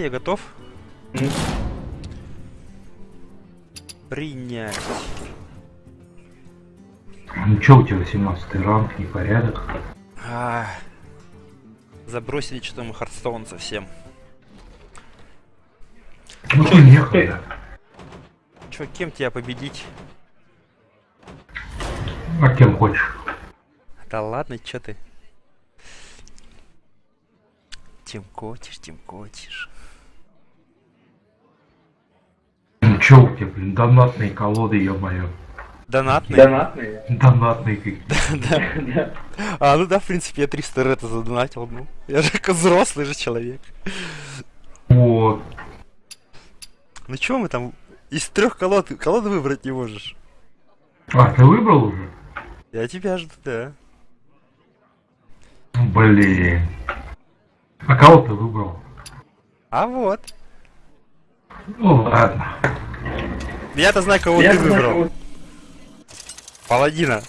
Я готов. Принять. Ну чё у тебя 18 ранг, непорядок? А, забросили что-то мы Хардстоун совсем. Ну ты некогда. Чё, кем тебя победить? А кем хочешь? Да ладно, чё ты? Тем котишь, тем котишь. Чё у тебя, блин, донатные колоды, ё-моё. Донатный? Донатные. Донатные какие. Да. А, ну да, в принципе, я 300 рета задонатил, ну. Я же взрослый же человек. Вот. Ну чё мы там из трех колод колоды выбрать не можешь? А, ты выбрал уже? Я тебя жду, да. Блин. А кого ты выбрал? А вот. Ну ладно. Я-то знаю, кого Я ты знаю, выбрал. кого- Паладина.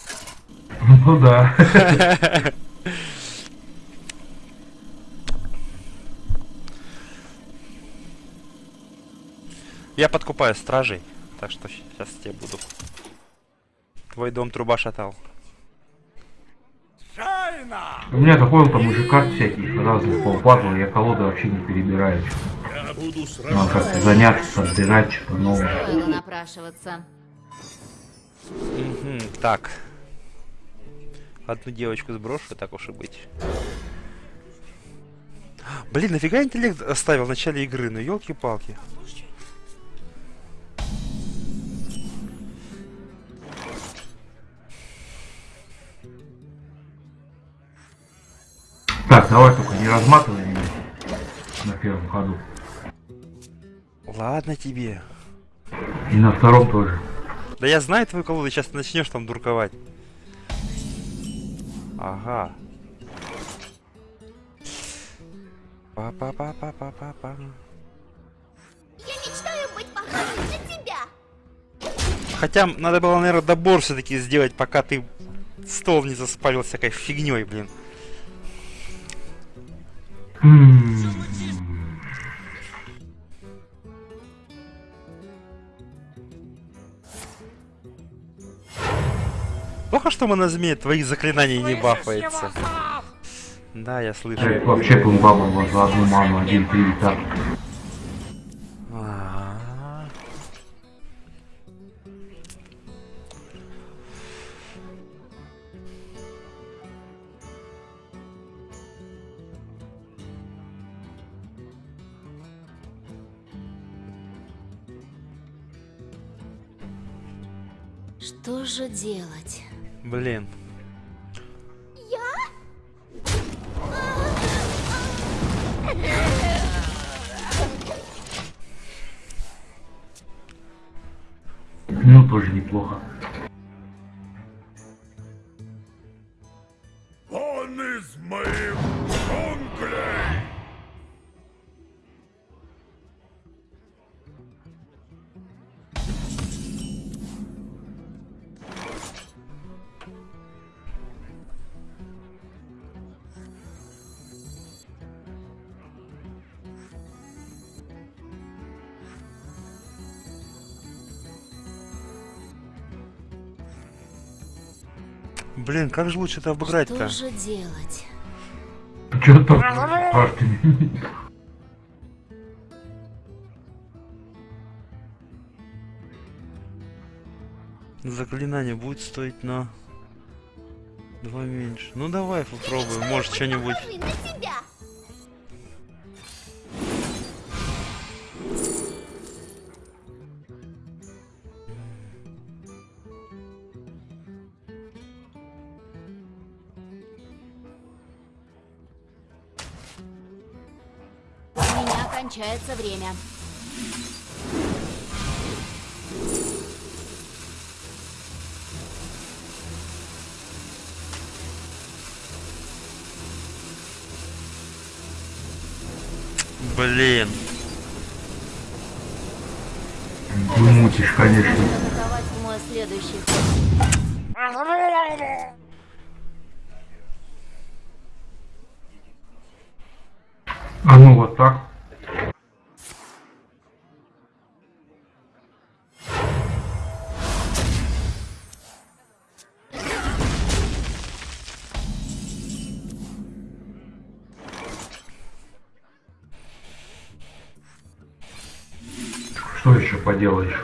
Ну да. Я подкупаю стражей, так что сейчас тебе буду. Твой дом труба шатал. У меня такой там уже карт всяких разных полпазл, я колоды вообще не перебираю. Надо как-то заняться, собирать что-то новое. Напрашиваться. Мгм, так. Одну девочку сброшу, так уж и быть. Блин, нафига интеллект оставил в начале игры? Ну елки-палки. Так, давай только не разматывай меня на первом ходу. Ладно тебе. И на втором тоже. Да я знаю твою колоду, сейчас начнешь там дурковать. Ага. Па-па-па-па-па-па-па. Я мечтаю быть похожей на тебя. Хотя надо было, наверное, добор все-таки сделать, пока ты стол не заспалил всякой фигней, блин. М. Плохо, что монозмея твоих заклинаний не бафается. Да, я слышу. Э, Вообще пумбаба у вас за одну ману, один три и так. Что же делать? Блин. Ну, тоже неплохо. Блин, как же лучше это обыграть-то? Что же делать? Чё там? Заклинание будет стоить на два меньше. Ну давай попробуем, может что-нибудь. Кончается время. Блин. Ты мутишь, конечно. Мой следующий ход. А ну вот так. Что еще поделаешь?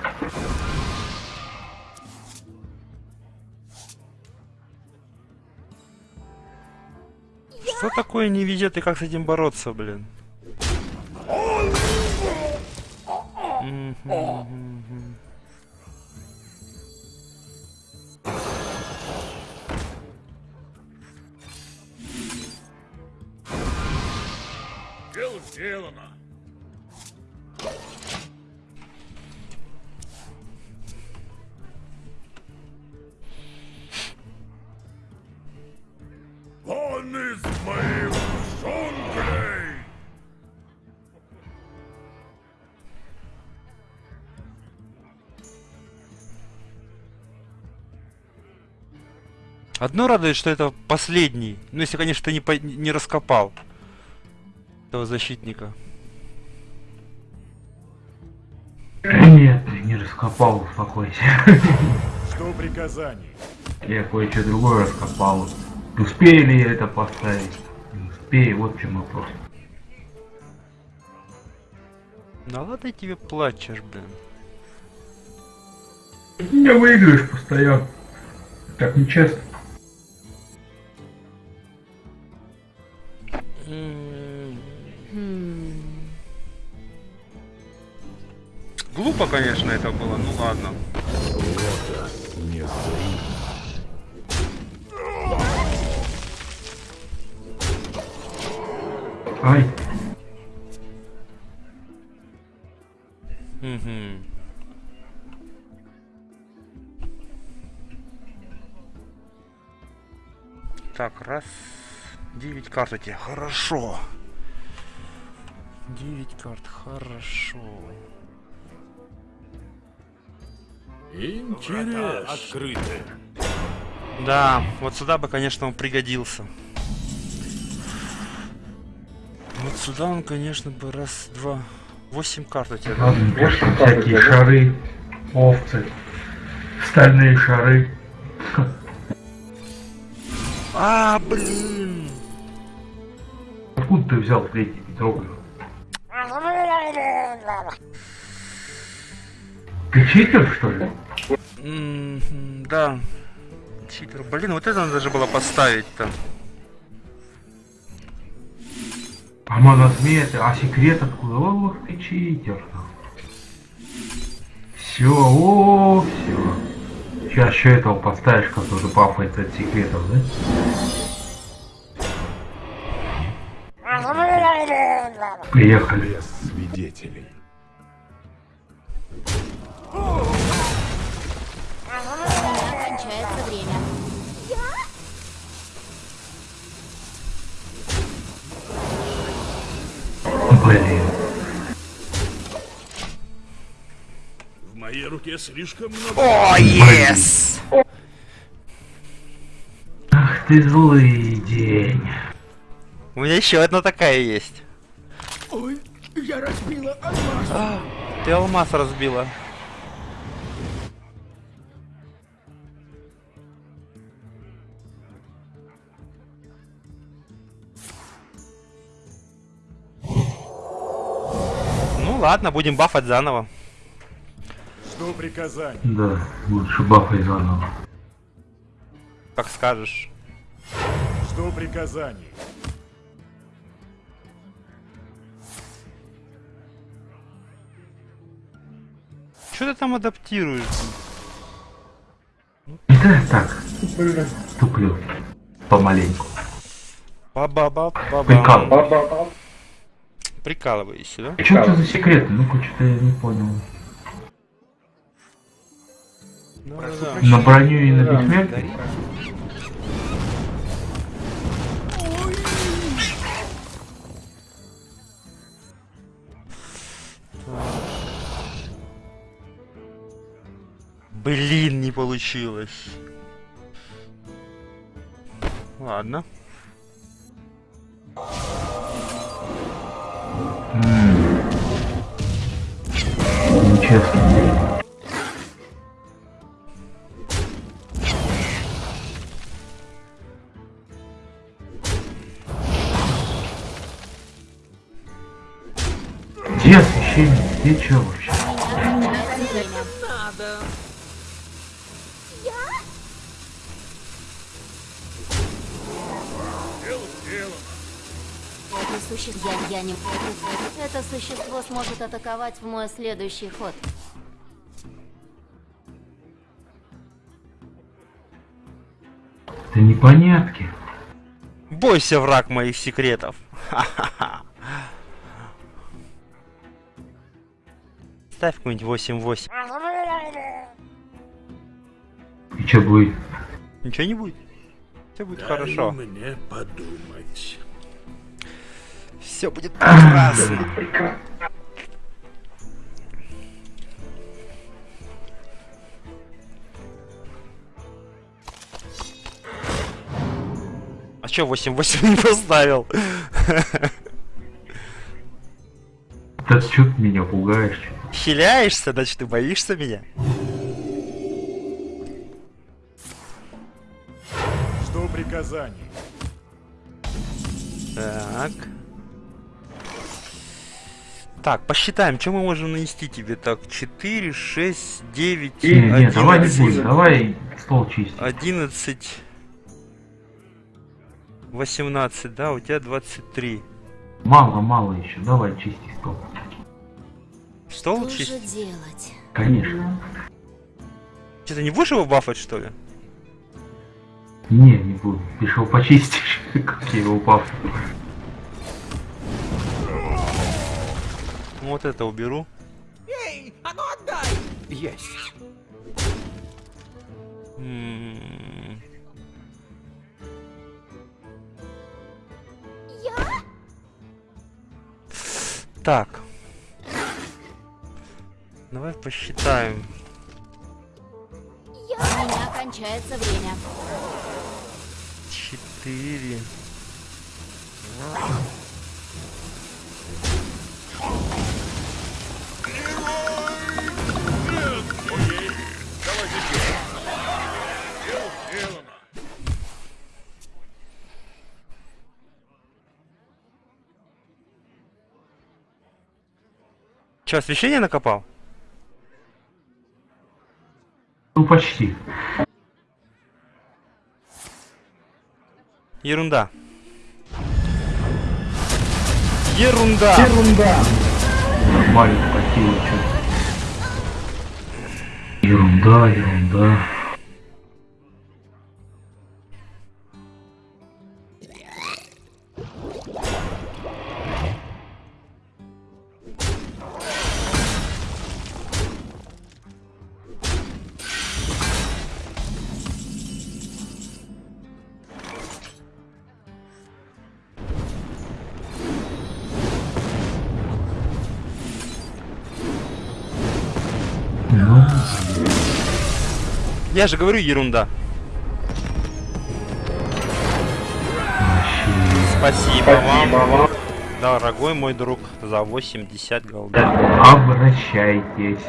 Что такое не везет и как с этим бороться, блин? Дело сделано. Моих джунглей! Одно радует, что это последний. Ну, если, конечно, ты не, по- не раскопал этого защитника. Нет, ты не раскопал, успокойся. Что приказаний? Я кое-что другое раскопал. Успели это поставить? Не успею, вот в чем вопрос. Да ладно тебе плачешь, блин. Не выиграешь постоянно. Так нечестно. Глупо, конечно, это было, ну ладно. Ай, Мгм. Так, раз. Девять карт у тебя. Хорошо. Девять карт, хорошо. Интересно. Открыты. Да, вот сюда бы, конечно, он пригодился. Сюда он, конечно, бы раз, два, восемь карт у тебя. ладно, пошли всякие шары, овцы, стальные шары. А, блин! Откуда ты взял третий петроглиф? Ты читер, что ли? М, Да. Читер. Блин, вот это надо даже было поставить-то. А монозмея, а секрет откуда? Ох ты читер. Все, о, все. Сейчас еще этого поставишь, который бафается от секретов, да? Приехали. Без свидетелей. Блин. В моей руке слишком много. О, yes! Ах ты злый день. У меня еще одна такая есть. Ой, я разбила алмаз. Ты алмаз разбила. Ну ладно, будем бафать заново. Что приказаний? Да, лучше бафай заново. Как скажешь. Что приказаний? Что ты там адаптируешь? Да, так. Туплю. Помаленьку. ба ба Прикал. Прикалываешься, да? Что это за секреты? Ну-ка, что-то я не понял. Да-да-да. На броню и на бессмертие? Блин, не получилось. Ладно. Нечестно. Где освещение? Где что существо... Я, я не... Это, существо сможет атаковать в мой следующий ход. Это непонятки. Бойся, враг моих секретов. Ха-ха-ха. Ставь какой-нибудь 8-8. И что будет? Ничего не будет. Все будет Дай хорошо. мне подумать. Все будет прекрасно. А чё 8-8 не поставил? Да что ты меня пугаешь? чё? Хиляешься, значит ты боишься меня? Жду приказаний. Так. Так, посчитаем, что мы можем нанести тебе. Так, 4, 6, 9, Не, не, давай не 11, будем, давай стол чистить. 11, 18, да, у тебя 23. Мало, мало еще, давай чисти стол. Стол Что же чист? делать? Конечно. Что, ты не будешь его бафать, что ли? Не, не буду. Ты ж его почистишь, как я его упав. Ну, Вот это уберу. Эй, а ну отдай. Есть. М. Так. Давай посчитаем. У меня кончается время. Четыре. Че, освещение накопал? Ну почти. Ерунда. Ерунда. Нормально хватило что Ерунда, ерунда. Я же говорю ерунда. Спасибо вам, дорогой мой друг, за 80 голд. обращайтесь.